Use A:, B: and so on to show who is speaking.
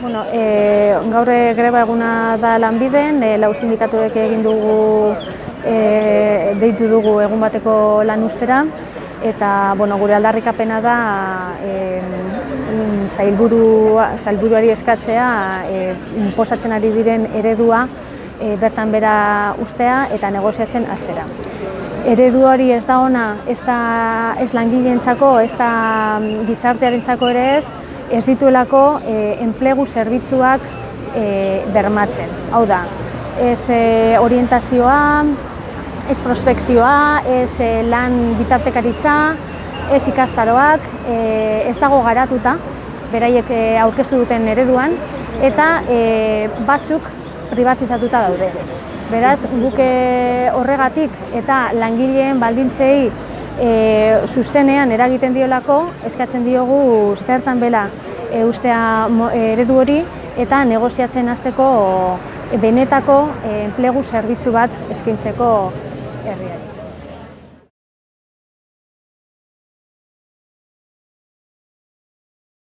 A: Bueno, e, gaur greba eguna da lanbiden, e, lau sindikatuek egin dugu, e, deitu dugu egun bateko lan ustera, eta bueno, gure aldarrikapena da e, zailburuari eskatzea e, inposatzen ari diren eredua e, bertan bera ustea eta negoziatzen aztera. Eredu hori ez da ona, ez da ez langileentzako, ez da gizartearentzako ere ez, ez dituelako e, enplegu zerbitzuak e, bermatzen. Hau da, ez e, orientazioa, ez prospekzioa, ez e, lan bitartekaritza, ez ikastaroak, e, ez dago garatuta, beraiek aurkeztu duten ereduan, eta e, batzuk privatizatuta daude. Beraz, guke horregatik eta langileen baldintzei e, zuzenean eragiten diolako, eskatzen diogu zertan bela e, ustea eredu hori eta negoziatzen hasteko benetako enplegu zerbitzu bat eskaintzeko herriari.